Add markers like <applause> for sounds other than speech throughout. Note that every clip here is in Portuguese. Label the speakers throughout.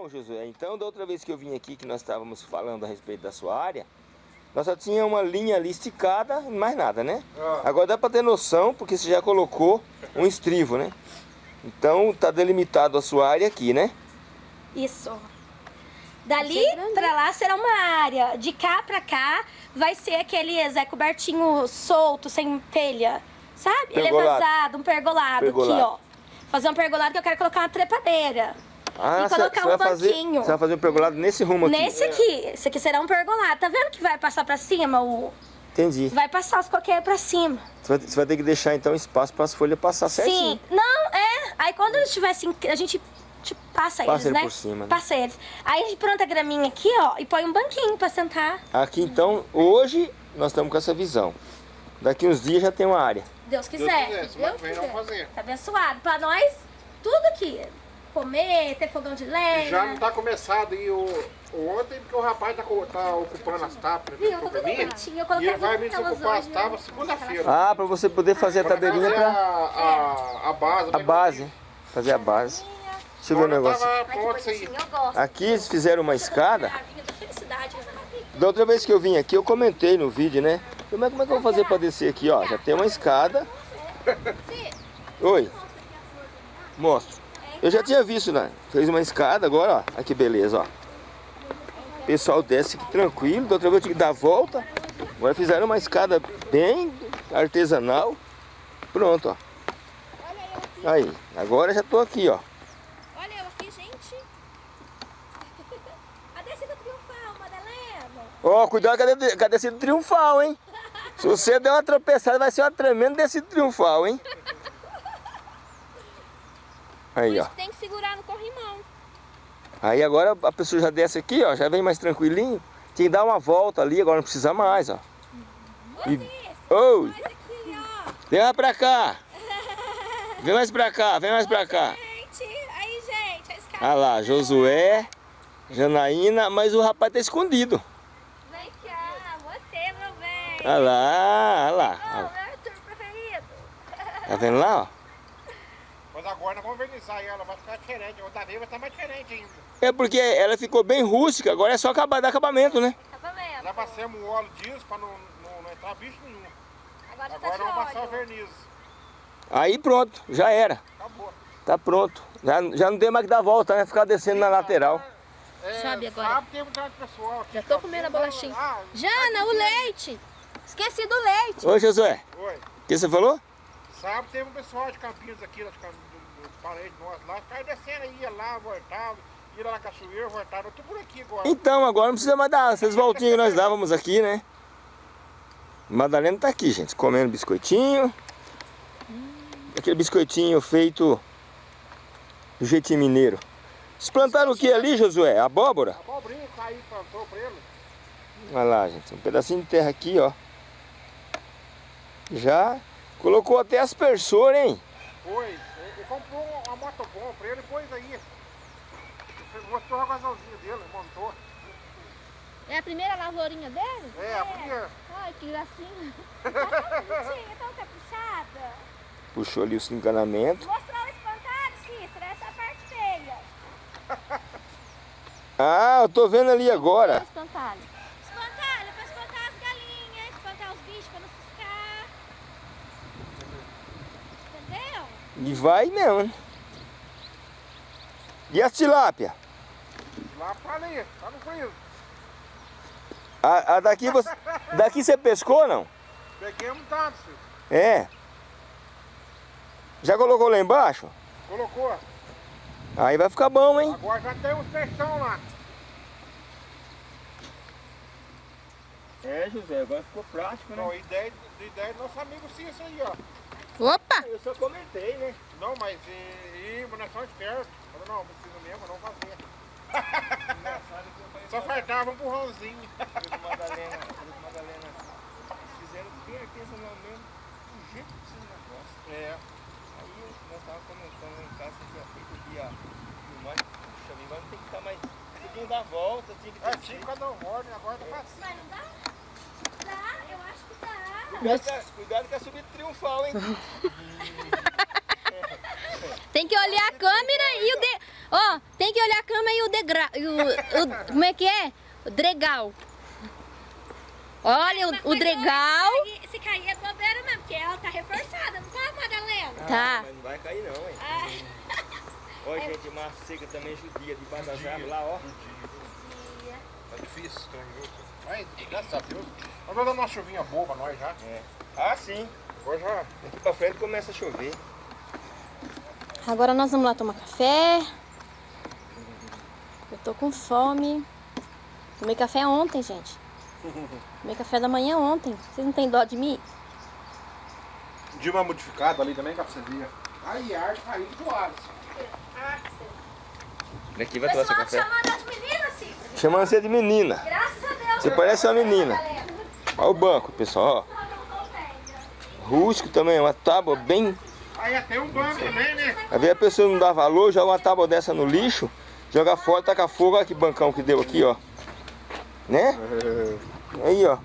Speaker 1: Bom, Josué, então da outra vez que eu vim aqui, que nós estávamos falando a respeito da sua área, nós só tinha uma linha ali esticada, mais nada, né?
Speaker 2: Ah.
Speaker 1: Agora dá para ter noção, porque você já colocou um estrivo, né? Então tá delimitado a sua área aqui, né?
Speaker 3: Isso. Dali pra lá será uma área. De cá pra cá vai ser aquele Zé Cobertinho solto, sem telha. Sabe? Ele é
Speaker 1: Pergolado.
Speaker 3: vazado, um pergolado,
Speaker 1: Pergolado.
Speaker 3: aqui, ó. Fazer um pergolado que eu quero colocar uma trepadeira.
Speaker 1: Ah,
Speaker 3: E colocar
Speaker 1: cê
Speaker 3: um
Speaker 1: fazer,
Speaker 3: banquinho.
Speaker 1: Você vai fazer um pergolado nesse rumo aqui.
Speaker 3: Nesse aqui. Esse aqui será um pergolado. Tá vendo que vai passar pra cima? O...
Speaker 1: Entendi.
Speaker 3: Vai passar os coqueiros pra cima.
Speaker 1: Você vai, vai ter que deixar então espaço para as folhas passar certinho.
Speaker 3: Sim. Não, é. Aí quando eles estivessem... A gente tipo, passa,
Speaker 1: Passa
Speaker 3: eles,
Speaker 1: ele
Speaker 3: né?
Speaker 1: por cima, né?
Speaker 3: Passa eles. Aí a gente planta a graminha aqui, ó, e põe um banquinho pra sentar.
Speaker 1: Aqui então, hoje nós estamos com essa visão. Daqui uns dias já tem uma área.
Speaker 3: Deus
Speaker 2: Deus
Speaker 3: quiser.
Speaker 2: quiser, vem nós vamos fazer.
Speaker 3: Tá abençoado. Pra nós, tudo aqui. Comer, ter fogão de lenha.
Speaker 2: Já não tá começado aí o, o ontem, porque o rapaz tá, tá ocupando as tábuas
Speaker 3: Viu? Tá
Speaker 2: pra
Speaker 3: tudo bonitinho. Eu
Speaker 2: E
Speaker 3: coloquei
Speaker 2: ele vai me desocupar as
Speaker 3: hoje,
Speaker 2: tábuas segunda-feira.
Speaker 1: Ah, para você poder fazer a
Speaker 2: Pra
Speaker 1: tabeirinha
Speaker 2: fazer
Speaker 1: para
Speaker 2: a, a, a base.
Speaker 1: a
Speaker 2: né?
Speaker 1: base. Fazer a base. Deixa eu ver o negócio.
Speaker 3: Eu.
Speaker 1: Aqui eles fizeram uma escada.
Speaker 3: Da né?
Speaker 1: Outra vez que eu vim aqui, eu comentei no vídeo, né? Como é, como é que eu vou fazer para descer aqui, ó? Já tem uma escada. Oi. Mostro. Eu já tinha visto, né? Fez uma escada agora, ó. Olha que beleza, ó. O pessoal desce aqui tranquilo. Da outra vez eu tinha que dar a volta. Agora fizeram uma escada bem artesanal. Pronto, ó. Aí, agora já tô aqui, ó.
Speaker 3: Olha eu aqui, gente. <laughs> A descida triunfal, Madalena.
Speaker 1: Ó, cuidado com a descida triunfal, hein? Se você der uma tropeçada, vai ser uma tremenda descida triunfal, hein? <laughs> Aí, ó.
Speaker 3: Tem que segurar no corrimão.
Speaker 1: Aí agora a pessoa já desce aqui, ó, já vem mais tranquilinho. Tem que dar uma volta ali, agora não precisa mais, ó. E...
Speaker 3: Esse aqui, ó.
Speaker 1: vem mais pra cá. Vem mais pra cá, vem mais pra cá.
Speaker 3: Gente, aí, gente, a escada.
Speaker 1: Ah lá, Josué, Janaína, mas o rapaz tá escondido.
Speaker 3: Vem cá, você, meu bem.
Speaker 1: Ah lá, ah lá.
Speaker 3: Ô, meu Arthur preferido.
Speaker 1: Tá vendo lá, ó?
Speaker 2: Mas agora nós vamos vernizar ela, vai ficar diferente. O da vai estar mais diferente ainda.
Speaker 1: É porque ela ficou bem rústica, agora é só acabar dar acabamento, né?
Speaker 3: Acabamento.
Speaker 2: Já passamos o óleo disso para não, não, não entrar bicho nenhum.
Speaker 3: Agora já
Speaker 2: Agora
Speaker 3: tá
Speaker 2: vamos passar o
Speaker 3: óleo.
Speaker 2: verniz.
Speaker 1: Aí pronto, já era.
Speaker 2: Acabou.
Speaker 1: Tá pronto. Já, já não tem mais que dar volta, né? Ficar descendo na lateral.
Speaker 2: É,
Speaker 4: Sabe agora?
Speaker 2: Sábado tem um pessoal. aqui
Speaker 4: Já tô
Speaker 2: tá
Speaker 4: comendo a bolachinha.
Speaker 2: Ah,
Speaker 4: Jana, o leite! Esqueci do leite!
Speaker 1: Ô Josué,
Speaker 2: oi.
Speaker 1: o que você falou?
Speaker 2: Sábado teve um pessoal de Campinas aqui, lá de Cam- parentes nossos lá, ficaram descendo ia lá, voltava, ia lá na cachoeira, voltava. Tô por aqui agora.
Speaker 1: Então, agora não precisa mais dar essas voltinhas que nós <laughs> dávamos aqui, né? Madalena tá aqui, gente, comendo biscoitinho. Aquele biscoitinho feito do jeitinho mineiro. Vocês plantaram o que ali, Josué? Abóbora?
Speaker 2: Abobrinha caiu, plantou pra ele.
Speaker 1: Olha lá, gente, um pedacinho de terra aqui, ó. Já colocou até aspersor, hein?
Speaker 2: Foi. Ele comprou uma motobom pra ele, pôs aí. Mostrou o gasolzinho dele, montou.
Speaker 4: É a primeira lavourinha dele?
Speaker 2: É, a primeira.
Speaker 4: Ai, que gracinha!
Speaker 3: Bonitinha, tão caprichada.
Speaker 1: Puxou ali o encanamento.
Speaker 3: Mostrou o espantalho, Cícero, essa é parte feia. <laughs>
Speaker 1: Ah, eu tô vendo ali agora.
Speaker 4: Espantalho.
Speaker 3: Espantalho pra espantar as galinhas, espantar os bichos pra não ciscar. Entendeu?
Speaker 1: E vai mesmo, né? E as tilápia?
Speaker 2: Lá pra ali, tá no frio.
Speaker 1: A, a daqui você. Daqui você pescou não?
Speaker 2: Peguei um tanto, filho.
Speaker 1: É. Já colocou lá embaixo?
Speaker 2: Colocou.
Speaker 1: Aí vai ficar bom, hein?
Speaker 2: Agora já tem uns peixão lá.
Speaker 1: É, José, agora ficou prático,
Speaker 2: Então, ideia, ideia do nosso amigo Cícero aí, ó.
Speaker 4: Opa!
Speaker 1: Eu só comentei, né?
Speaker 2: Não, mas e, e mas nós somos espertos. Falou, não, precisa mesmo, não fazer. <laughs> Só faltava um burrãozinho.
Speaker 1: Madalena, Madalena, fizeram bem artesanalmente do jeito que precisa do negócio.
Speaker 2: É.
Speaker 1: Aí nós estávamos comentando em casa que tinha feito o dia filmagem. Puxa, vida, agora tem que estar mais. Você tinha que dar volta, tinha que
Speaker 2: É,
Speaker 1: ter.
Speaker 2: tinha cada um ordem, agora tá fácil.
Speaker 3: Mas não dá? Dá, eu acho que dá.
Speaker 1: Cuidado, com- cuidado com a subida triunfal, hein? <laughs>
Speaker 4: Tem que olhar a câmera e o, de... Ó, tem que olhar a cama e o degrau. E o, o- como é que é? O dregal. Olha, o, o dregal.
Speaker 3: Se cair é bobeira mesmo, porque ela tá reforçada, não tá, Madalena?
Speaker 4: Tá.
Speaker 1: Mas não vai cair não, hein?
Speaker 3: Ah, <laughs>
Speaker 1: Olha, gente, massa seca também judia debaixo das árvores lá, ó.
Speaker 2: Tá difícil, tem um Mas, graças a Deus. Vamos dar uma chuvinha boa pra nós já.
Speaker 1: Ah, sim.
Speaker 2: Agora já.
Speaker 1: Daqui pra frente começa a chover.
Speaker 4: Agora nós vamos lá tomar café. Eu tô com fome. Tomei café ontem, gente. <laughs> Tomei café da manhã ontem. Vocês não têm dó de mim?
Speaker 2: Dilma modificado ali também, ver. Aí, arte caiu do Alisson.
Speaker 1: Daqui vai tomar seu
Speaker 3: chamando
Speaker 1: café.
Speaker 3: chamando as meninas, Cícero.
Speaker 1: Chamando você de menina.
Speaker 3: Graças.
Speaker 1: Você parece uma menina. Olha o banco, pessoal, ó. Rústico também, uma tábua bem...
Speaker 2: Aí até um banco também, né?
Speaker 1: Às vezes a pessoa não dá valor, joga uma tábua dessa no lixo, joga fora, taca fogo, olha que bancão que deu aqui, ó. Né? Aí, ó.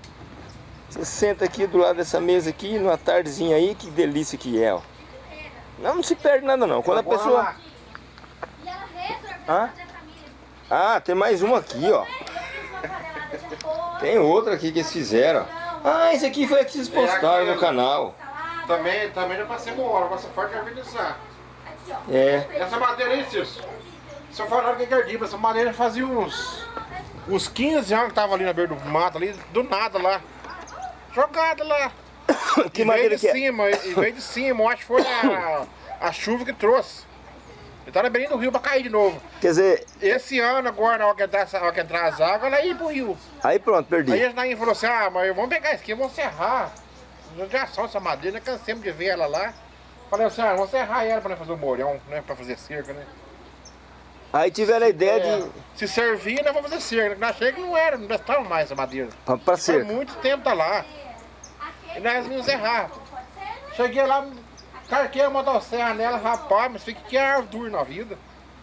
Speaker 1: Você senta aqui do lado dessa mesa aqui, numa tardezinha aí, que delícia que é, ó. Não, não se perde nada não. Quando a pessoa...
Speaker 3: E
Speaker 1: Hã? Ah, tem mais um aqui, ó.
Speaker 3: Eu fiz uma panelada de arroz,
Speaker 1: Tem outro aqui que eles fizeram. Ah, esse aqui foi a que vocês postaram no canal.
Speaker 3: salada.
Speaker 2: Também, também já passei uma hora, passa forte organizar.
Speaker 1: É.
Speaker 2: Essa madeira aí, Cício. Se eu falar que é gardiba, essa madeira fazia uns. Uns 15 anos que tava ali na beira do mato, ali, do nada lá. Jogada lá. <coughs>
Speaker 1: Que
Speaker 2: e
Speaker 1: madeira
Speaker 2: veio de
Speaker 1: que é?
Speaker 2: cima, e veio de cima, eu acho que foi a, a chuva que trouxe. Ele tá na do rio pra cair de novo.
Speaker 1: Quer dizer,
Speaker 2: Esse ano, agora, na hora que entrar, na hora que entrar as águas, ela ia pro rio.
Speaker 1: aí pronto,
Speaker 2: Aí
Speaker 1: perdi.
Speaker 2: a Nainha falou assim, ah, mas vamos pegar isso aqui, vamos serrar. Já só essa madeira, cansemos de ver ela lá. Falei assim, ah, vamos serrar ela pra fazer o morhão, né? Pra fazer cerca, né?
Speaker 1: Aí tiveram a ideia
Speaker 2: É,
Speaker 1: de...
Speaker 2: Se servir, nós vamos fazer cerca. Chega que não era, não estava mais essa madeira.
Speaker 1: Pra, pra cerca.
Speaker 2: muito tempo tá lá. E nós vimos errar. Cheguei lá, carquei a motosserra nela, rapaz, mas fiquei que árvore dura na vida.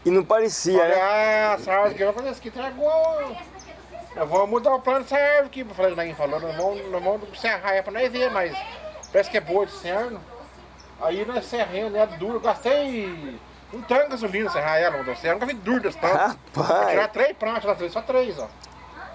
Speaker 1: E não parecia,
Speaker 2: Falei,
Speaker 1: né?
Speaker 2: ah, essa árvore aqui, eu falei, isso aqui tragou. Nós vamos mudar o plano dessa árvore aqui. Eu falei, ninguém falou, nós vamos, nós vamos serrar ela pra nós ver, mas parece que é boa de cerno. Aí nós serramos, né, duro, gastei um tanque de gasolina serrar ela, motosserra, nunca vi duro desse tanto. Vou tirar
Speaker 1: Rapaz,
Speaker 2: três pranchas, lá, só três, ó.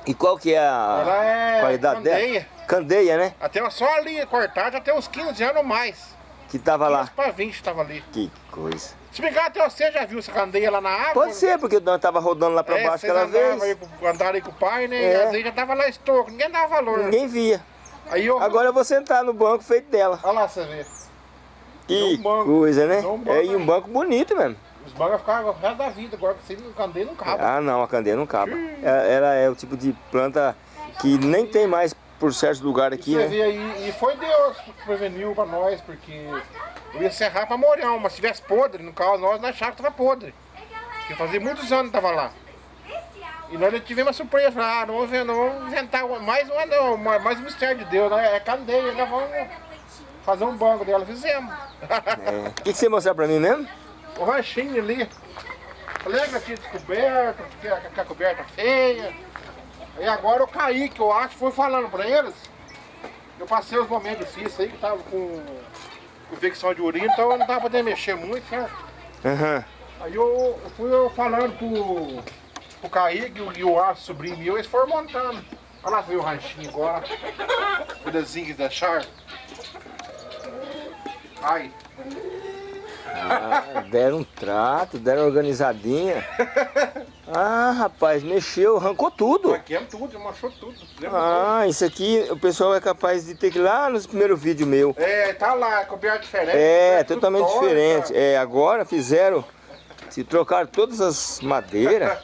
Speaker 1: e qual que é a
Speaker 2: Ela é
Speaker 1: qualidade
Speaker 2: candeia.
Speaker 1: dela? Candeia, né?
Speaker 2: Até só ali cortada já tem uns 15 anos ou mais.
Speaker 1: Que tava lá.
Speaker 2: 15 pra 20 tava ali.
Speaker 1: Que coisa.
Speaker 2: Se brincar até você já viu essa candeia lá na água?
Speaker 1: Pode ser, porque nós tava rodando lá pra
Speaker 2: é,
Speaker 1: baixo aquela vez.
Speaker 2: aí, com- andaram aí com o pai, né?
Speaker 1: É.
Speaker 2: E às vezes já tava lá estoco, ninguém dava valor.
Speaker 1: Ninguém via.
Speaker 2: Aí eu.
Speaker 1: Agora eu vou sentar no banco feito dela.
Speaker 2: Olha lá, você vê.
Speaker 1: Que
Speaker 2: um
Speaker 1: coisa, né?
Speaker 2: Um
Speaker 1: É, e um banco bonito mesmo.
Speaker 2: Os bancos ficavam o resto da vida, agora que sem candeia não cabe.
Speaker 1: Ah, não, a candeia não cabe. É- Ela é o tipo de planta que nem tem mais por certos lugares aqui,
Speaker 2: você
Speaker 1: né?
Speaker 2: vê aí, e foi Deus que preveniu pra nós, porque eu ia serrar pra Morão, mas se tivesse podre, no caso nós, nós achávamos que tava podre. Porque fazia muitos anos que tava lá. E nós tivemos uma surpresa, falamos, ah, não vamos, não vamos inventar mais, uma, não, mais um mistério de Deus, né? é candeia, nós vamos fazer um banco dela, fizemos.
Speaker 1: É. O que, que você mostrar pra mim mesmo?
Speaker 2: o ranchinho ali. Lembra que tinha descoberto, que a, que a coberta feia. E agora eu caí, que eu acho, fui falando pra eles. Eu passei os momentos difíceis aí, que tava com, infecção de urina, então eu não tava podendo mexer muito, certo?
Speaker 1: Aham.
Speaker 2: Aí eu, eu fui eu falando pro, pro Kaique e o- Aço, sobrinho meu, eles foram montando. Olha lá, veio o ranchinho agora. O desenho que deixaram. Ai,
Speaker 1: Ah, deram um trato, deram organizadinha. Ah, rapaz, mexeu, arrancou tudo.
Speaker 2: Maquiamos tudo, manchou tudo.
Speaker 1: Ah, isso aqui o pessoal é capaz de ter que ir lá nos primeiros vídeos meu.
Speaker 2: É, tá lá, coberta diferente.
Speaker 1: É,
Speaker 2: tudo
Speaker 1: totalmente diferente. É, agora fizeram, se trocaram todas as madeiras,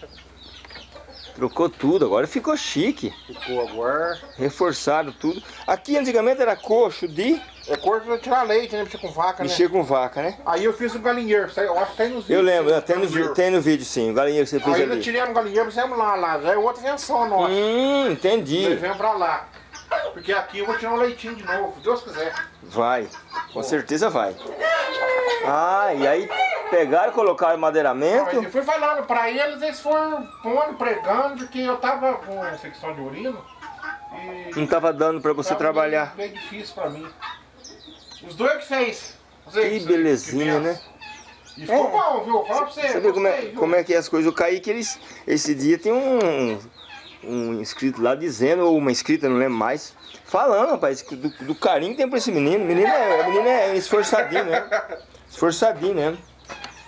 Speaker 1: <laughs> trocou tudo, agora ficou chique.
Speaker 2: Ficou agora.
Speaker 1: Reforçaram tudo. Aqui antigamente era coxo de
Speaker 2: É cor pra tirar leite, né? Mexer com vaca, né?
Speaker 1: mexer com vaca, né?
Speaker 2: Aí eu fiz um galinheiro, aí eu acho que tem nos
Speaker 1: Eu
Speaker 2: vídeos.
Speaker 1: lembro, tem no, tem no vídeo sim, o galinheiro que você fez
Speaker 2: Aí
Speaker 1: ali.
Speaker 2: tiramos um galinheiro, fizemos lá, lá. Já é outra invenção nossa.
Speaker 1: Hum, entendi.
Speaker 2: Nós viemos pra lá. Porque aqui eu vou tirar um leitinho de novo, se Deus quiser.
Speaker 1: Vai, com certeza vai. Ah, e aí pegaram, colocaram
Speaker 2: Aí
Speaker 1: madeiramento.
Speaker 2: eu fui falando pra eles, eles foram pondo, pregando, porque eu tava com infecção de urina. E
Speaker 1: Não tava dando pra você trabalhar.
Speaker 2: Bem, bem difícil pra mim. Os dois que fez.
Speaker 1: Que belezinha, né?
Speaker 2: E ficou bom, viu? Fala pra você.
Speaker 1: Você vê como é,
Speaker 2: viu?
Speaker 1: como é que é as coisas. O Kaique, eles, esse dia tem um, um inscrito lá dizendo, ou uma inscrita, não lembro mais, falando, rapaz, do, do carinho que tem pra esse menino. O menino é, o menino é esforçadinho, né? Esforçadinho, né?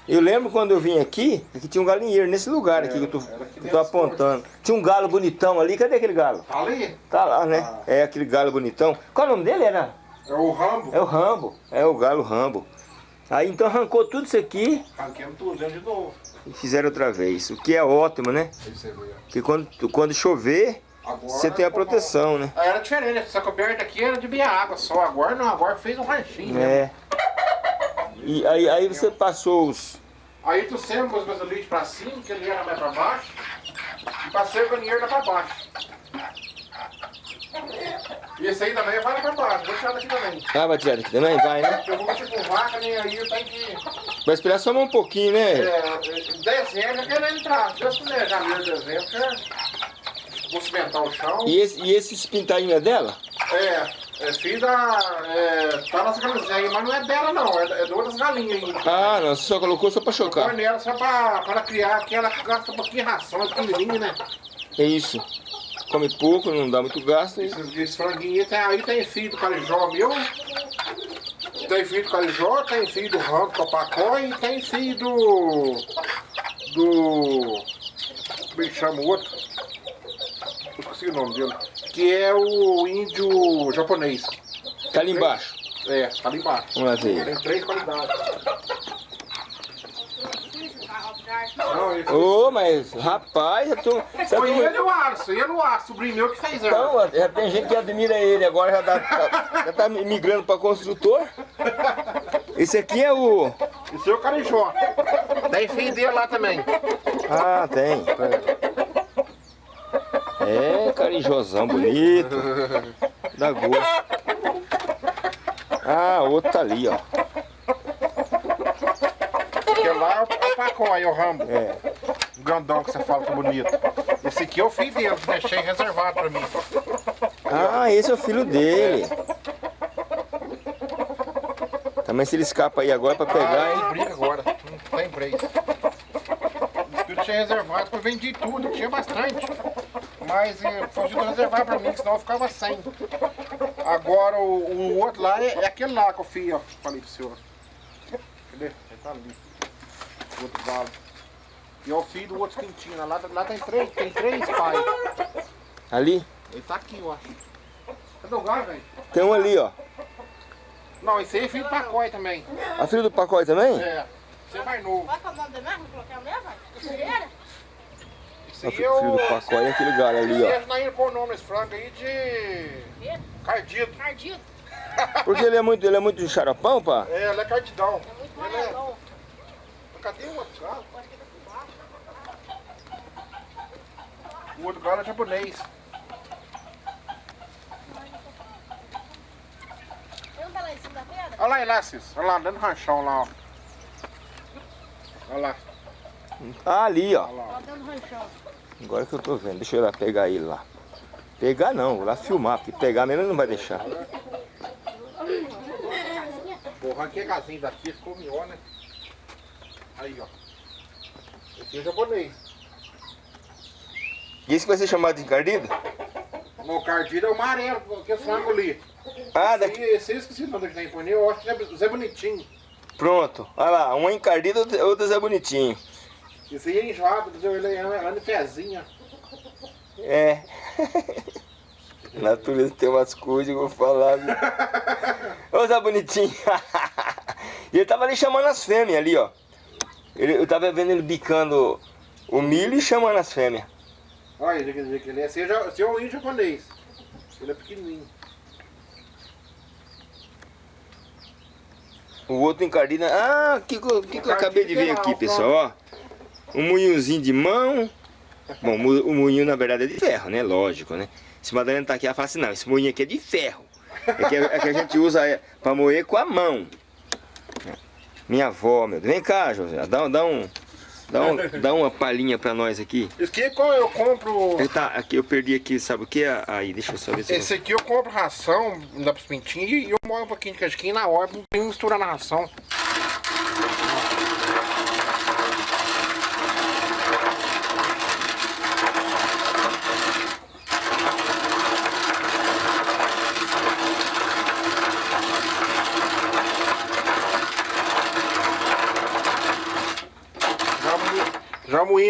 Speaker 1: Eu lembro quando eu vim aqui, aqui tinha um galinheiro nesse lugar aqui que eu tô, que eu tô apontando. Tinha um galo bonitão ali, cadê aquele galo?
Speaker 2: Tá ali?
Speaker 1: Tá lá, né? É aquele galo bonitão. Qual é o nome dele? Era?
Speaker 2: É o Rambo.
Speaker 1: É o Rambo. É o galo Rambo. Aí então arrancou tudo isso aqui
Speaker 2: Arranquemos tudo dentro de novo.
Speaker 1: e fizeram outra vez. O que é ótimo, né?
Speaker 2: Aí você vê.
Speaker 1: Porque quando, quando chover,
Speaker 2: Agora
Speaker 1: você tem a proteção, né?
Speaker 2: bom. Era diferente, essa coberta aqui era de beber água só. Agora não, agora fez um ranchinho. né?
Speaker 1: É. E aí, aí você passou os.
Speaker 2: Aí tu sempre os gasolite pra cima, que ele era mais pra baixo. E passei o galinheiro pra baixo. E esse aí também vai baixo, vou tirar daqui também.
Speaker 1: Ah, vai tirar daqui também? Vai, né?
Speaker 2: Eu vou mexer com vaca, nem aí eu tenho que.
Speaker 1: Vai esperar só um pouquinho, né?
Speaker 2: É, em dezembro eu quero entrar. Se Deus quiser, janeiro, dezembro, quero. Vou cimentar o chão.
Speaker 1: E, esse, e esses pintainhos é dela?
Speaker 2: É, é filho da. É, tá nas galinhas aí, mas não é dela não, é, é de outras galinhas ainda.
Speaker 1: Ah, não, você só colocou só pra chocar.
Speaker 2: nela só pra, pra criar, porque ela gasta um pouquinho de ração, é pequenininha, né?
Speaker 1: É isso. Come pouco, não dá muito gasto. e-
Speaker 2: Esses, esses franguinhos tem, aí tem filho do carijó meu, tem filho do carijó, tem filho do ramo do pacó e tem filho do. do. como é que chama o outro? Eu esqueci o nome dele. Que é o índio japonês.
Speaker 1: Tá ali embaixo.
Speaker 2: É, tá ali embaixo.
Speaker 1: Vamos lá ver.
Speaker 2: Tem três qualidades.
Speaker 1: Ô, mas rapaz, eu tô. Você
Speaker 2: Foi
Speaker 1: tô-
Speaker 2: ele o Arso, ele o Arso, sobrinho meu que fez ela.
Speaker 1: Então, já tem gente que admira ele, agora já tá, tá- já tá migrando pra construtor. Esse aqui é o.
Speaker 2: Esse é o carijó. Tem filho dele lá também.
Speaker 1: Ah, tem. É, carijosão bonito. Dá gosto. Ah, outro tá ali, ó.
Speaker 2: Porque lá o é o Rambo.
Speaker 1: É.
Speaker 2: O grandão que você fala que é bonito. Esse aqui é o filho dele, deixei reservado pra mim.
Speaker 1: Ah, esse é o filho dele. Também se ele escapa aí agora pra pegar,
Speaker 2: Ah,
Speaker 1: hein?
Speaker 2: briga agora, não que eu tinha reservado, eu vendi tudo, tinha bastante. Mas eh, fugiu de reservar pra mim, senão eu ficava sem. Agora o, o outro lá é, é aquele lá que eu fiz, ó. Falei pro senhor. Cadê? Ele tá ali. O outro galo. E é o filho do outro quentinho. Lá, lá tem três, tem três pais.
Speaker 1: Ali?
Speaker 2: Ele tá aqui, eu acho. Cadê o galo, velho?
Speaker 1: Tem um ali, ó.
Speaker 2: Não, esse aí é filho do Pacói também.
Speaker 1: A filha do pacote também?
Speaker 2: É. Esse é mais novo.
Speaker 4: Qual que é o nome do mesmo? Colocar o mesmo? Cozinheira?
Speaker 2: Esse
Speaker 1: O
Speaker 2: aí
Speaker 1: filho
Speaker 2: é o...
Speaker 1: do pacote é aquele galho ali, ó.
Speaker 2: Não iam pôr o nome nesse frango aí de... Cardido.
Speaker 4: Cardido.
Speaker 1: Porque ele é muito, ele é muito xaropão, pá?
Speaker 2: É, ele é cardidão.
Speaker 4: Muito
Speaker 2: Ele é...
Speaker 4: amarelão.
Speaker 2: Cadê o outro galo? O outro galo é japonês.
Speaker 4: Tá?
Speaker 2: Olha lá, ele lá, Cis. Olha lá, dentro do ranchão lá, ó. Olha lá.
Speaker 1: Ah, ali, ó.
Speaker 2: Olha lá.
Speaker 4: Ó, dentro do ranchão.
Speaker 1: Agora que eu tô vendo. Deixa eu ir lá pegar ele lá. Pegar não, vou lá filmar, porque pegar mesmo ele não vai deixar.
Speaker 2: Porra, aqui é casinho daqui, ficou melhor, né? Aí, ó. Esse é japonês.
Speaker 1: E esse vai ser chamado de encardido?
Speaker 2: O cardido é o amarelo, que é frango ali.
Speaker 1: Ah,
Speaker 2: Esse,
Speaker 1: daqui.
Speaker 2: esse eu esqueci o nome que tem em eu acho que é Zé Bonitinho.
Speaker 1: Pronto. Olha lá, um é encardido, outro- outro é bonitinho.
Speaker 2: Esse aí é enjoado, ele é anda em pezinha.
Speaker 1: É. A <laughs> natureza tem umas coisas que eu vou falar. viu? <laughs> Ô Zé Bonitinho. <laughs> E ele tava ali chamando as fêmeas ali, ó. Ele, eu tava vendo ele bicando o milho e chamando as fêmeas.
Speaker 2: Olha, ele quer dizer que ele é, esse ja- esse é o índio japonês. Ele é pequenininho.
Speaker 1: O outro encardido. Ah, o que, que, eu- que eu acabei de ver aqui, pessoal? Ó, um moinhozinho de mão. Bom, o moinho na verdade é de ferro, né? Lógico, né? Se Madalena tá aqui, ela fala assim: não, esse moinho aqui é de ferro. É que, é que a gente usa é, pra moer com a mão. Minha avó, meu Deus. Vem cá, José. Dá, dá, um, dá, um, <laughs> dá uma palhinha pra nós aqui.
Speaker 2: Esse aqui é qual eu compro.
Speaker 1: Ele tá, aqui, eu perdi aqui, sabe o que? Aí, deixa eu só ver se eu...
Speaker 2: Esse aqui eu compro ração, dá pros pintinhos e eu moio um pouquinho de casquinha na hora, não misturar na ração.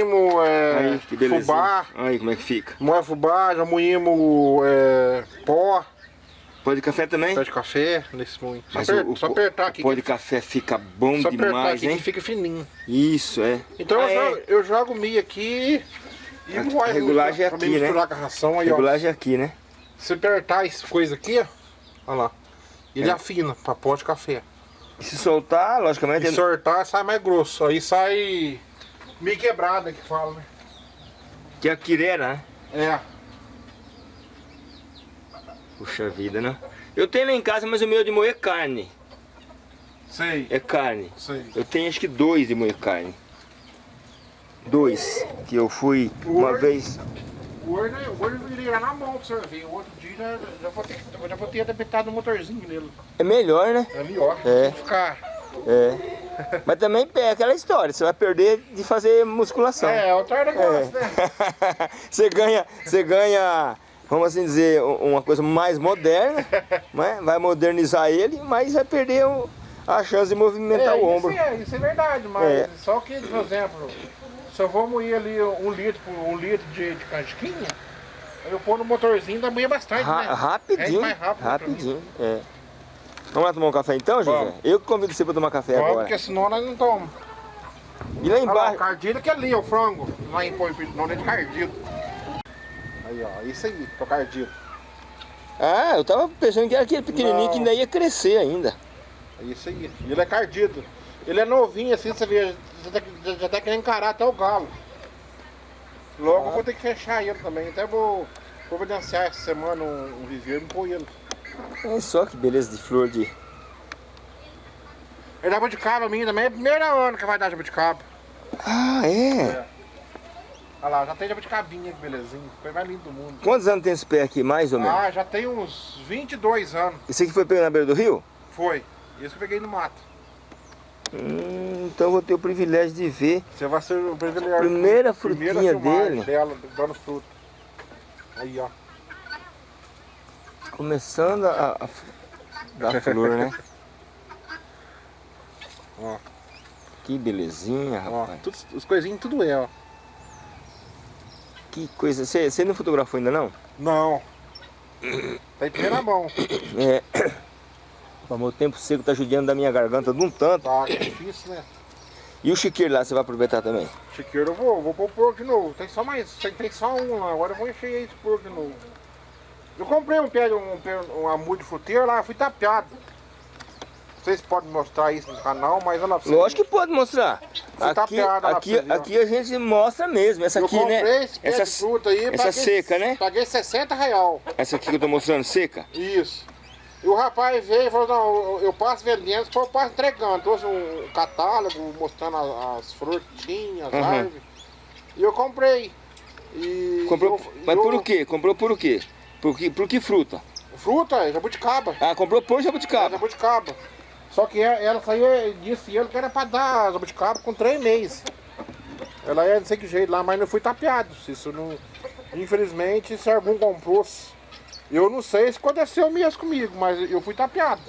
Speaker 2: Moímos é,
Speaker 1: Aí,
Speaker 2: fubá,
Speaker 1: Aí como é que fica.
Speaker 2: moe fubá, já moímos é, pó,
Speaker 1: Pó de café também?
Speaker 2: pé de café, nesse moinho. Só,
Speaker 1: Mas
Speaker 2: aper-
Speaker 1: o, o
Speaker 2: só
Speaker 1: pó-
Speaker 2: apertar
Speaker 1: o
Speaker 2: aqui.
Speaker 1: pó de café fica bom
Speaker 2: só apertar
Speaker 1: demais,
Speaker 2: aqui
Speaker 1: hein?
Speaker 2: que fica fininho.
Speaker 1: Isso, é.
Speaker 2: Então
Speaker 1: Ah,
Speaker 2: eu,
Speaker 1: é.
Speaker 2: jogo, eu jogo milho aqui e
Speaker 1: A regulagem é aqui, né?
Speaker 2: misturar com a ração aí, ó.
Speaker 1: Regulagem aqui, né?
Speaker 2: Se apertar essa coisa aqui, ó, olha lá. Ele
Speaker 1: É.
Speaker 2: afina pra pó de café.
Speaker 1: E se soltar, logicamente...
Speaker 2: E sortar sai mais grosso. Aí sai meio quebrada que fala, né?
Speaker 1: Que é a quirera, né?
Speaker 2: É.
Speaker 1: Puxa vida, né? Eu tenho lá em casa, mas o meu é de moer carne.
Speaker 2: Sei.
Speaker 1: É carne.
Speaker 2: Sei.
Speaker 1: Eu tenho acho que dois de moer carne. Dois. Que eu fui uma
Speaker 2: Hoje-
Speaker 1: vez...
Speaker 2: O olho, o olho eu virei lá na mão pra você ver. O outro dia já, já vou ter, já vou ter adaptado o motorzinho nele.
Speaker 1: É melhor, né?
Speaker 2: É melhor.
Speaker 1: É.
Speaker 2: Ficar.
Speaker 1: É. <laughs> Mas também é aquela história, você vai perder de fazer musculação.
Speaker 2: É, é outro negócio, né? <laughs>
Speaker 1: você ganha, você ganha, vamos assim dizer, uma coisa mais moderna, <laughs> né? vai modernizar ele, mas vai perder o- a chance de movimentar
Speaker 2: É,
Speaker 1: o ombro.
Speaker 2: Isso é, isso é verdade, mas
Speaker 1: É.
Speaker 2: só que, por exemplo, se eu vou moer ali um litro, um litro de, de casquinha, eu pôr no motorzinho dá moer bastante,
Speaker 1: Ra-
Speaker 2: né?
Speaker 1: rapidinho,
Speaker 2: Rende mais rápido
Speaker 1: rapidinho. É. Vamos lá tomar um café então, José?
Speaker 2: Vamos.
Speaker 1: Eu que convido você para tomar café
Speaker 2: Vamos,
Speaker 1: agora.
Speaker 2: porque senão nós não tomamos.
Speaker 1: E lá
Speaker 2: Olha lá, o
Speaker 1: embaixo,
Speaker 2: cardido que é ali, o frango. Lá em Poipito, não é de cardido. Aí, ó, isso aí, tô cardido.
Speaker 1: ah, eu tava pensando que era aquele pequenininho
Speaker 2: Não.
Speaker 1: que ainda ia crescer ainda.
Speaker 2: É isso aí. Ele é cardido. Ele é novinho assim, você vê, já tá, já, tá querendo encarar até o galo. Logo eu vou ter que fechar ele também. Até vou providenciar essa semana um, um viveiro e pôr ele.
Speaker 1: Olha só que beleza de flor de...
Speaker 2: Dá jabuticaba a mim também, é o primeiro ano que vai dar jabuticaba.
Speaker 1: Ah, é?
Speaker 2: Olha lá, já tem jabuticabinha, que belezinha. Coisa mais linda do mundo.
Speaker 1: Quantos anos tem esse pé aqui, mais ou menos?
Speaker 2: Ah, já tem uns 22 anos.
Speaker 1: Esse aqui foi pego na beira do rio?
Speaker 2: Foi. Isso que eu peguei no mato.
Speaker 1: Hum, então eu vou ter o privilégio de ver.
Speaker 2: Você vai ser o privilegiado.
Speaker 1: Primeira
Speaker 2: primeira
Speaker 1: frutinha
Speaker 2: filmagem
Speaker 1: dele.
Speaker 2: dela, dando fruto. Aí, ó.
Speaker 1: Começando a, a dar <laughs> flor, né?
Speaker 2: Ó.
Speaker 1: Que belezinha,
Speaker 2: Ó,
Speaker 1: rapaz.
Speaker 2: tudo, os coisinhos tudo é, ó.
Speaker 1: Que coisa. Você, não fotografou ainda não?
Speaker 2: Não. <clears throat> Tá em primeira mão.
Speaker 1: É. O meu tempo seco tá judiando da minha garganta de um tanto.
Speaker 2: Tá é difícil, né?
Speaker 1: E o chiqueiro lá, você vai aproveitar também?
Speaker 2: Chiqueiro eu vou, vou pôr o porco de novo. Tem só mais, tem, tem só um lá. Agora eu vou encher esse porco de novo. Eu comprei um pé, de- um, pé, um amudo de fruteiro lá, fui tapeado. Não sei se pode mostrar isso no canal, mas olha lá pra
Speaker 1: Lógico que pode mostrar.
Speaker 2: Tá
Speaker 1: Aqui,
Speaker 2: lá
Speaker 1: aqui,
Speaker 2: ó.
Speaker 1: aqui a gente mostra mesmo. Essa
Speaker 2: Eu
Speaker 1: aqui, né?
Speaker 2: esse pé de
Speaker 1: Essa,
Speaker 2: fruta aí,
Speaker 1: essa
Speaker 2: paguei-
Speaker 1: seca, né?
Speaker 2: Paguei 60 real.
Speaker 1: Essa aqui que eu tô mostrando, seca.
Speaker 2: Isso. E o rapaz veio e falou, não, eu- passo vendendo, depois eu passo entregando. Trouxe um catálogo mostrando as, as frutinhas, as
Speaker 1: Uhum.
Speaker 2: árvores. E eu comprei. E
Speaker 1: Comprou,
Speaker 2: eu-
Speaker 1: mas
Speaker 2: eu-
Speaker 1: por o quê? Comprou por o quê? Por que, por que fruta?
Speaker 2: Fruta, é jabuticaba.
Speaker 1: Ah, comprou por
Speaker 2: É
Speaker 1: jabuticaba.
Speaker 2: jabuticaba. Só que ela, ela saiu e disse ele que era pra dar jabuticaba com três meses. Ela ia não sei que jeito lá, mas não fui tapeado. Isso não. Infelizmente, se algum comprou. Eu não sei se aconteceu mesmo comigo, mas eu fui tapeado.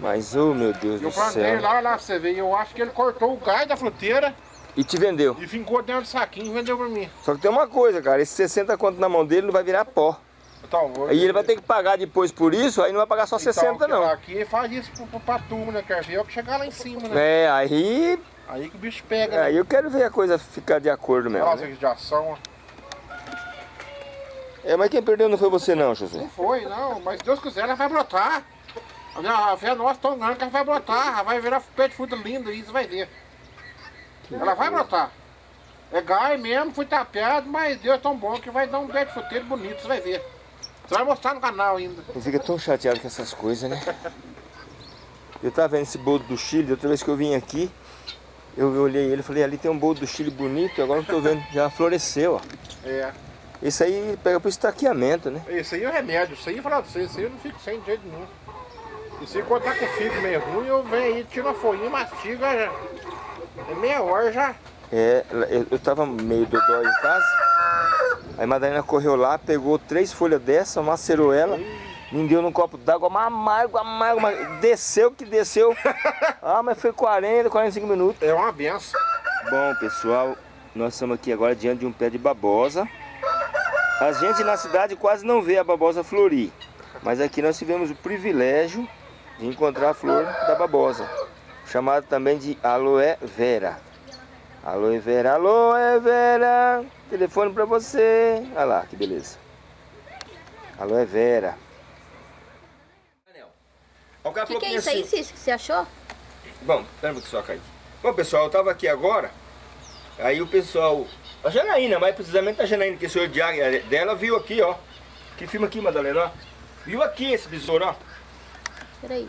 Speaker 1: Mas, oh meu Deus
Speaker 2: Eu
Speaker 1: do
Speaker 2: plantei
Speaker 1: céu.
Speaker 2: lá, lá pra você ver. Eu acho que ele cortou o gás da fruteira
Speaker 1: E te vendeu.
Speaker 2: e fincou dentro do saquinho e vendeu pra mim.
Speaker 1: Só que tem uma coisa, cara. Esse 60 conto na mão dele não vai virar pó.
Speaker 2: Então, vou-
Speaker 1: Aí ele vai ter que pagar depois por isso, aí não vai pagar só
Speaker 2: Então,
Speaker 1: 60 não.
Speaker 2: Aqui faz isso pro, pra turma, né? Quer ver? Eu que chegar lá em cima, né?
Speaker 1: É, aí,
Speaker 2: Aí que o bicho pega, né?
Speaker 1: aí eu quero ver a coisa ficar de acordo mesmo.
Speaker 2: Nossa,
Speaker 1: né?
Speaker 2: que de ação, ó.
Speaker 1: É, mas quem perdeu não foi você não, José.
Speaker 2: Não foi, não, mas Deus quiser, ela vai brotar. A fé nossa tão grande que ela vai brotar, ela vai virar pé de fruta lindo você vai ver. Ela vai brotar. É gai mesmo, fui tapeado, mas Deus é tão bom que vai dar um pé de fruteiro bonito, você vai ver. Você vai mostrar no canal ainda.
Speaker 1: Eu fico tão chateado com essas coisas, né? Eu tava vendo esse bolo do Chile, outra vez que eu vim aqui, eu olhei ele e falei, ali tem um bolo do Chile bonito, agora não tô vendo, já floresceu, ó.
Speaker 2: É.
Speaker 1: Esse aí pega pro estaqueamento, né?
Speaker 2: Esse aí é o remédio, isso aí, falar pra você, esse aí eu não fico sem de jeito nenhum. Isso aí quando tá com o figo meio ruim, eu venho aí, tiro uma folhinha, mastiga, já. É meia hora já.
Speaker 1: É, eu, eu tava meio dodói em casa, aí Madalena correu lá, pegou três folhas dessa, macerou ela, me deu num copo d'água, mas amargo, amargo, amargo. desceu que desceu. <laughs> Ah, mas foi 40, 45 minutos.
Speaker 2: É uma benção.
Speaker 1: Bom, pessoal, nós estamos aqui agora diante de um pé de babosa. A gente na cidade quase não vê a babosa florir. Mas aqui nós tivemos o privilégio de encontrar a flor da babosa. Chamada também de aloe vera. Aloe vera, aloe vera. Telefone para você. Olha lá, que beleza. Aloe vera.
Speaker 4: O que, que é isso aí, Cícero, que você achou?
Speaker 1: Bom, pera um só, Kaique. Bom, pessoal, eu tava aqui agora, aí o pessoal, a Janaína, mais precisamente a Janaína, que é o senhor Diário dela, viu aqui, ó. Que filma aqui, Madalena, ó. Viu aqui esse besouro, ó.
Speaker 4: Peraí.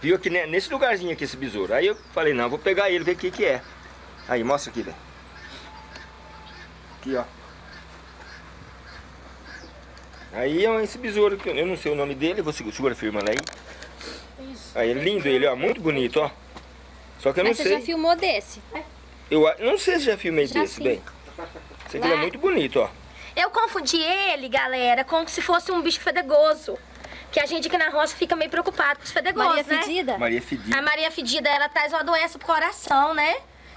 Speaker 1: Viu aqui né, nesse lugarzinho aqui esse besouro. Aí eu falei, não, vou pegar ele, ver o que que é. Aí, mostra aqui, velho. Aqui, ó. Aí é esse besouro, que eu não sei o nome dele, vou segurar, segura firma lá aí. Aí é lindo ele, ó, muito bonito, ó. Só que eu
Speaker 4: Mas
Speaker 1: não
Speaker 4: você
Speaker 1: sei.
Speaker 4: já filmou desse?
Speaker 1: Eu não sei se já filmei
Speaker 4: Já
Speaker 1: desse,
Speaker 4: sim.
Speaker 1: bem. Esse aqui é muito bonito, ó.
Speaker 3: Eu confundi ele, galera, como se fosse um bicho fedegoso. Que a gente aqui na roça fica meio preocupado com os fedegosos,
Speaker 4: Maria
Speaker 3: né?
Speaker 4: Fedida?
Speaker 1: Maria Fedida.
Speaker 3: A Maria Fedida, ela traz uma doença pro coração, né?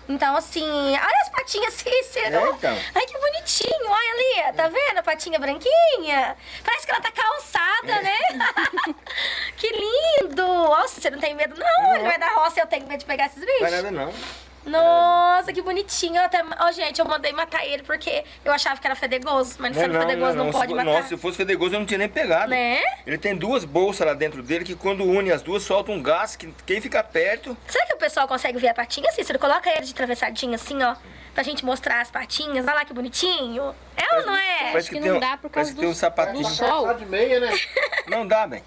Speaker 3: Então, assim, olha as patinhas <laughs> Cícero.
Speaker 1: É, então.
Speaker 3: Ai, que bonitinho. Olha ali, tá vendo? A patinha branquinha. Parece que ela tá calçada,
Speaker 1: É.
Speaker 3: né? <laughs> que lindo. Nossa, você não tem medo, não? Ele vai da roça e eu tenho medo de pegar esses bichos.
Speaker 1: Não vai nada não.
Speaker 3: Nossa, que bonitinho. Eu Até... Ó, gente, eu mandei matar ele porque eu achava que era fedegoso. Mas
Speaker 1: Não,
Speaker 3: sendo
Speaker 1: não,
Speaker 3: fedegoso não,
Speaker 1: não,
Speaker 3: pode
Speaker 1: se,
Speaker 3: matar.
Speaker 1: Nossa, se fosse fedegoso eu não tinha nem pegado.
Speaker 3: Né?
Speaker 1: Ele tem duas bolsas lá dentro dele que quando une as duas solta um gás que quem fica perto...
Speaker 3: Será que o pessoal consegue ver a patinha, Cícero? Coloca ele de travessadinho assim, ó. Pra gente mostrar as patinhas. Olha lá que bonitinho. É ou não é?
Speaker 1: Parece
Speaker 4: que
Speaker 1: tem
Speaker 4: não
Speaker 1: um-
Speaker 4: dá por causa
Speaker 1: que tem um
Speaker 4: do-
Speaker 1: sapatinho.
Speaker 4: do
Speaker 2: Tá
Speaker 4: sol.
Speaker 2: calçado de meia, né? <laughs>
Speaker 1: Não dá, bem.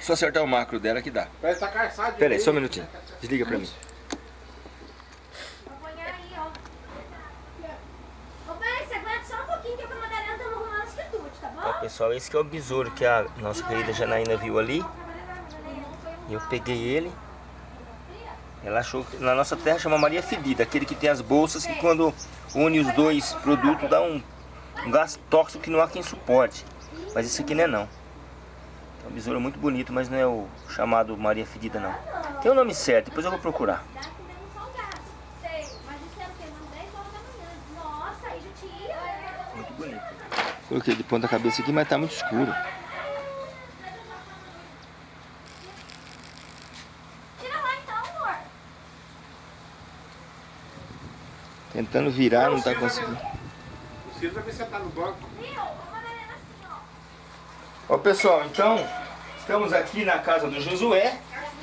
Speaker 1: Só acertar o macro dela que dá.
Speaker 2: Parece que tá calçado de
Speaker 1: Pera aí, só um minutinho. Desliga pra mim.
Speaker 3: Põe aí, ó. Ô, pai, você aguenta só um pouquinho que eu e a Madalena estamos arrumando as quitutes, tá Bom?
Speaker 1: pessoal, esse que é o besouro que a nossa querida Janaína viu ali. Eu peguei ele. Ela achou que na nossa terra chama Maria Fedida, aquele que tem as bolsas que quando une os dois produtos dá um, um gás tóxico que não há quem suporte. Mas esse aqui não é não. É um besouro muito bonito, mas não é o chamado Maria Fedida não. Tem o nome certo, depois eu vou procurar.
Speaker 3: Nossa, aí já tira.
Speaker 1: Muito bonito. Coloquei de ponta cabeça aqui, mas tá muito escuro.
Speaker 3: Tira lá então, amor.
Speaker 1: Tentando virar, não tá conseguindo.
Speaker 2: O Ciro vai ver sentar no banco.
Speaker 3: Assim, ó.
Speaker 1: Ó pessoal, então estamos aqui na casa do Josué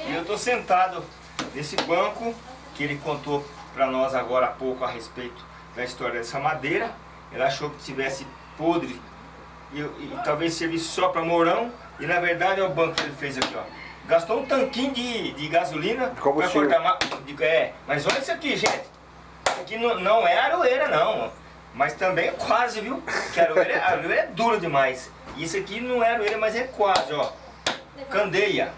Speaker 1: e eu estou sentado nesse banco que ele contou para nós agora há pouco a respeito da história dessa madeira. Ele achou que tivesse podre e, e talvez servisse só para morão e na verdade é o banco que ele fez aqui, ó. Gastou um tanquinho de, de gasolina para
Speaker 2: combustível.
Speaker 1: cortar de- é, mas olha isso aqui, gente. Isso aqui não, não é aroeira não, mas também é quase, viu? Que a aroeira, a aroeira é dura demais. Isso aqui não é aroeira, mas é quase, ó. Candeia.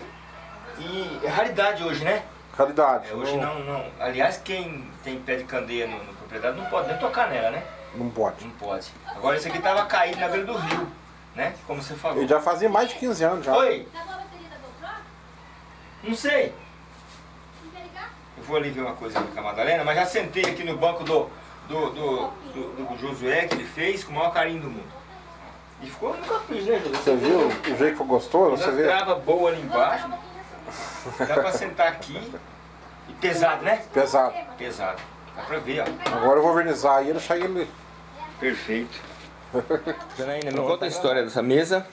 Speaker 1: E é raridade hoje, né?
Speaker 2: Raridade.
Speaker 1: É, hoje não, não. Aliás, quem tem pé de candeia no, no propriedade não pode nem tocar nela, né?
Speaker 2: Não pode.
Speaker 1: Não pode. Agora esse aqui tava caído na beira do rio, né? Como você falou.
Speaker 2: Ele já fazia mais de 15 anos já.
Speaker 1: Oi,
Speaker 3: da GoPro?
Speaker 1: não sei.
Speaker 3: Não quer ligar?
Speaker 1: Eu vou ali ver uma coisa com a Madalena, mas já sentei aqui no banco do, do, do, do, do Josué que ele fez com o maior carinho do mundo. E ficou nunca fiz, né, Josué?
Speaker 2: Você viu o jeito que ficou gostoso? Você
Speaker 1: Uma
Speaker 2: vê?
Speaker 1: trava boa ali embaixo. Dá pra sentar aqui. E pesado, né?
Speaker 2: Pesado.
Speaker 1: Pesado. Dá pra ver, ó.
Speaker 2: Agora eu vou vernizar e deixar ele.
Speaker 1: Perfeito. <laughs> Janaína, me conta a história dessa mesa.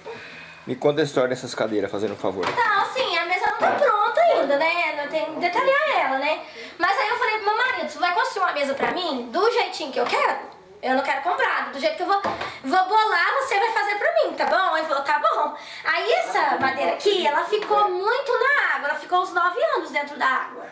Speaker 1: Me conta a história dessas cadeiras, fazendo um favor.
Speaker 3: Então, assim, a mesa não tá pronta ainda, né? Não tem que detalhar ela, né? Mas aí eu falei pro meu marido, você vai construir uma mesa pra mim do jeitinho que eu quero? Eu não quero comprado, do jeito que eu vou, vou bolar, você vai fazer pra mim, tá bom? Ele falou, tá bom. Aí essa madeira aqui, ela ficou muito na água, ela ficou uns nove anos dentro da água.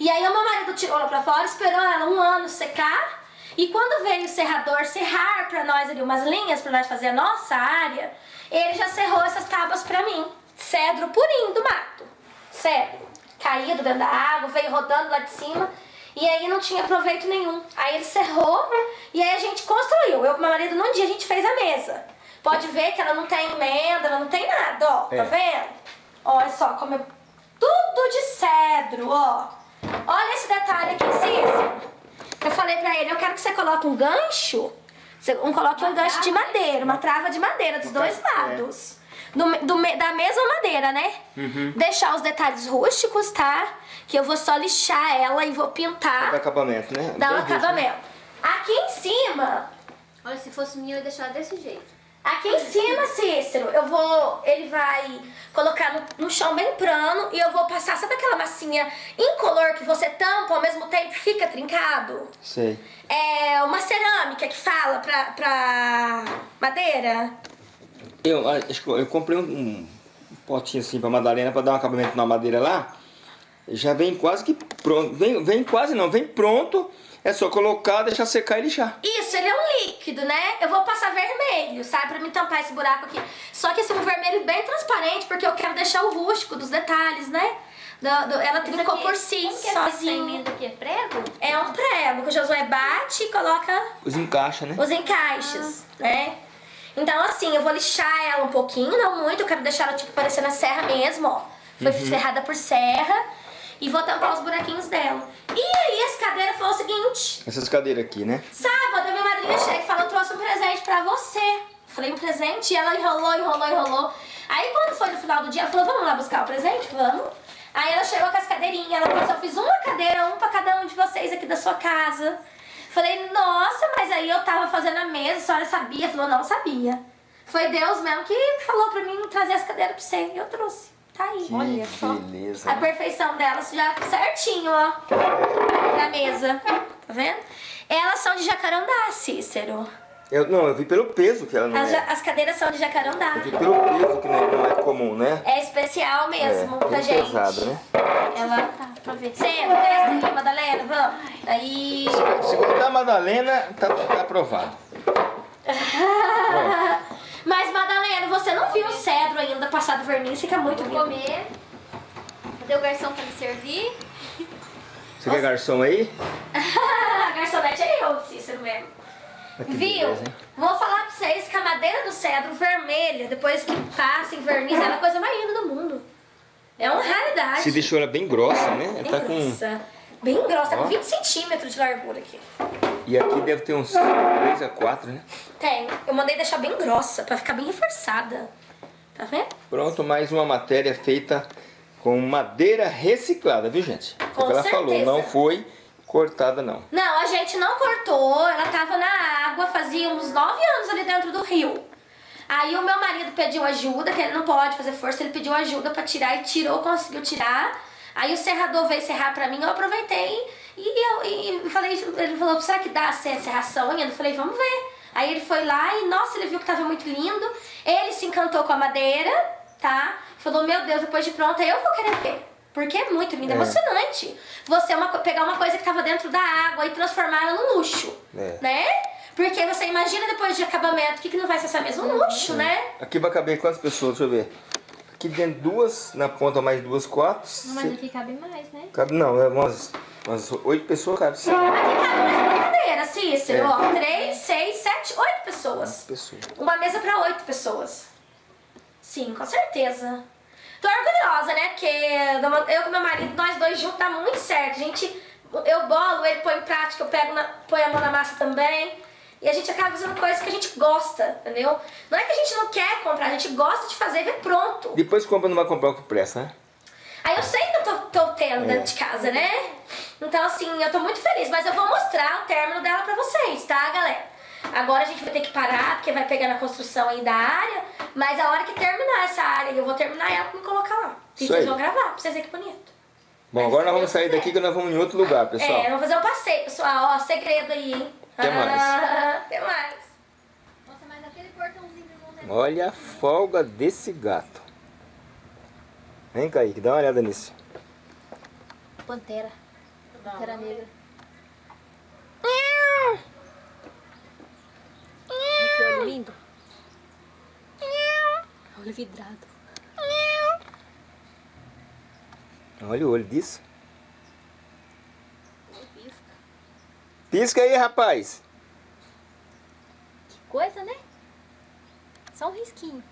Speaker 3: E aí o meu marido tirou ela pra fora, esperou ela um ano secar. E quando veio o serrador serrar pra nós ali umas linhas pra nós fazer a nossa área, ele já serrou essas tábuas pra mim. Cedro purinho do mato. Cedro. Caído dentro da água, veio rodando lá de cima. E aí não tinha proveito nenhum. Aí ele serrou e aí a gente construiu. Eu com meu marido num dia a gente fez a mesa. Pode ver que ela não tem emenda, ela não tem nada, ó. Tá
Speaker 2: É.
Speaker 3: vendo? Olha só como é tudo de cedro, ó. Olha esse detalhe aqui, Cícero. Eu falei pra ele, eu quero que você coloque um gancho, você um, coloque um gancho de madeira, uma trava de madeira dos dois lados. Do, do da mesma madeira, né? Deixar os detalhes rústicos, tá? Que eu vou só lixar ela e vou pintar,
Speaker 1: Dá acabamento, né?
Speaker 3: dar um
Speaker 1: né?
Speaker 3: acabamento. Aqui em cima,
Speaker 4: Olha, se fosse minha, eu ia deixar desse jeito.
Speaker 3: Aqui em cima, Cícero, eu vou. Ele vai colocar no, no chão bem plano e eu vou passar, sabe aquela massinha incolor que você tampa ao mesmo tempo fica trincado?
Speaker 1: Sei.
Speaker 3: É uma cerâmica que fala pra, pra madeira.
Speaker 1: Eu ah, acho que eu eu comprei um, um potinho assim pra Madalena pra dar um acabamento na madeira lá. Já vem quase que pronto. Vem, vem quase não, vem pronto. É só colocar, deixar secar e lixar.
Speaker 3: Isso, ele é um líquido, né? Eu vou passar vermelho, sabe? Pra me tampar esse buraco aqui. Só que esse um vermelho bem transparente, porque eu quero deixar o rústico dos detalhes, né? Do- do- ela trincou por si,
Speaker 4: Como que é essa
Speaker 3: sozinha.
Speaker 4: aqui? É prego?
Speaker 3: É um prego que o Josué bate e coloca
Speaker 1: Os encaixa, né?
Speaker 3: os encaixes, né? Então, assim, eu vou lixar ela um pouquinho, não muito, eu quero deixar ela, tipo, parecendo a serra mesmo, ó. Foi ferrada por serra. E vou tampar os buraquinhos dela. E aí, essa cadeira foi o seguinte.
Speaker 1: Essas cadeiras aqui, né?
Speaker 3: Sábado, a minha madrinha chega e fala, eu trouxe um presente pra você. Falei, um presente? E ela enrolou, enrolou, enrolou. Aí, quando foi no final do dia, ela falou, vamos lá buscar o presente? Vamos. Aí ela chegou com as cadeirinhas, ela falou assim, eu fiz uma cadeira, um pra cada um de vocês aqui da sua casa. Falei, nossa, mas aí eu tava fazendo a mesa, a senhora sabia? Falou, não sabia. Foi Deus mesmo que falou pra mim trazer as cadeiras pra você. E eu trouxe. Tá aí.
Speaker 4: Olha só.
Speaker 1: beleza.
Speaker 3: A perfeição delas já certinho, ó. Na mesa. Tá vendo? Elas são de jacarandá, Cícero.
Speaker 1: Eu, não, eu vi pelo peso que ela não
Speaker 3: As,
Speaker 1: é.
Speaker 3: as cadeiras são de jacarandá.
Speaker 1: Eu vi pelo peso que não é, não é comum, né?
Speaker 3: É especial mesmo
Speaker 1: é,
Speaker 3: pra gente.
Speaker 1: pesado, né?
Speaker 3: Ela...
Speaker 4: Tá, pra ver.
Speaker 3: Senta, desce aqui, Madalena, vamos. Aí...
Speaker 1: Se cortar a Madalena, tá, tá aprovado. <laughs>
Speaker 3: Mas, Madalena, você não viu o cedro ainda passado verniz, fica muito
Speaker 4: Vou
Speaker 3: lindo.
Speaker 4: comer. Cadê o garçom pra me servir?
Speaker 1: Você quer garçom aí? <laughs>
Speaker 3: garçonete é eu, Cícero mesmo.
Speaker 1: Que
Speaker 3: Viu?
Speaker 1: beleza?
Speaker 3: Vou falar pra vocês que a madeira do cedro vermelha, depois que passa em verniz, ela é a coisa mais linda do mundo. É uma raridade.
Speaker 1: Se deixou ela bem grossa, né? Ela tá com...
Speaker 3: Bem grossa, tá com 20 centímetros de largura aqui.
Speaker 1: E aqui deve ter uns 3 a 4, né?
Speaker 3: Tem. Eu mandei deixar bem grossa, pra ficar bem reforçada. Tá vendo?
Speaker 1: Pronto, mais uma matéria feita com madeira reciclada, viu gente?
Speaker 3: Com
Speaker 1: Como ela
Speaker 3: certeza.
Speaker 1: falou, não foi cortada não.
Speaker 3: Não, a gente não cortou, ela tava na água, fazia uns 9 anos ali dentro do rio. Aí o meu marido pediu ajuda, que ele não pode fazer força, ele pediu ajuda pra tirar e tirou, conseguiu tirar. Aí o serrador veio serrar pra mim, eu aproveitei e eu e falei, ele falou, será que dá essa serração ainda? Eu falei, vamos ver. Aí ele foi lá e, nossa, ele viu que tava muito lindo. Ele se encantou com a madeira, tá? Falou, meu Deus, depois de pronta eu vou querer ver. Porque é muito lindo, é
Speaker 1: É.
Speaker 3: emocionante. Você uma co- pegar uma coisa que tava dentro da água e transformar ela num luxo,
Speaker 1: É.
Speaker 3: né? Porque você imagina depois de acabamento, o que, que não vai ser essa mesmo
Speaker 1: Uhum.
Speaker 3: luxo, né?
Speaker 1: Aqui vai caber quantas pessoas? Deixa eu ver. Aqui dentro duas, na ponta mais duas, quatro.
Speaker 4: Não, mas aqui cabe mais, né?
Speaker 1: Cabe, não, é umas, umas oito pessoas cabe sim.
Speaker 3: Aqui cabe nessa brincadeira, Cícero,
Speaker 1: É.
Speaker 3: ó. Três, seis, sete, oito pessoas.
Speaker 1: pessoas.
Speaker 3: Uma mesa pra oito pessoas. Sim, com certeza. Tô orgulhosa, né? Porque eu com meu marido, nós dois juntos, dá muito certo. A gente, eu bolo, ele põe em prática, eu pego na, põe a mão na massa também. E a gente acaba fazendo coisas que a gente gosta, entendeu? Não é que a gente não quer comprar, a gente gosta de fazer e ver pronto.
Speaker 1: Depois compra, não vai comprar o que presta, né?
Speaker 3: Aí eu sei que eu tô, tô tendo dentro de casa, né? Então, assim, eu tô muito feliz. Mas eu vou mostrar o término dela pra vocês, tá, galera? Agora a gente vai ter que parar, porque vai pegar na construção aí da área. Mas a hora que terminar essa área, eu vou terminar ela me colocar lá. E vocês vão gravar, pra vocês verem que bonito.
Speaker 1: Bom,
Speaker 3: Mas
Speaker 1: agora nós vamos sair daqui que nós vamos em outro lugar, pessoal.
Speaker 3: É, vamos fazer um passeio, pessoal. Ó, segredo aí, hein?
Speaker 1: Até mais.
Speaker 3: Ah, até mais.
Speaker 4: Nossa, mas aquele portãozinho do Zé
Speaker 1: Olha a folga desse gato. Vem, Kaique, dá uma olhada nisso.
Speaker 4: Pantera. Pantera negra. Olha que olho lindo. Olho vidrado.
Speaker 1: Olha o olho disso.
Speaker 4: Pisca.
Speaker 1: Pisca aí, rapaz.
Speaker 4: Que coisa, né? Só um risquinho.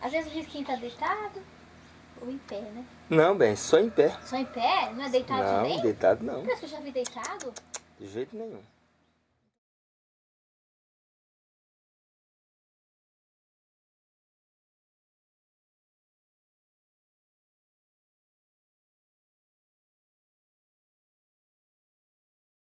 Speaker 4: Às vezes o risquinho tá deitado ou em pé, né?
Speaker 1: Não, bem, só em pé.
Speaker 4: Só em pé? Não é deitado
Speaker 1: Não,
Speaker 4: também?
Speaker 1: deitado não.
Speaker 4: Parece que eu já vi deitado.
Speaker 1: De jeito nenhum.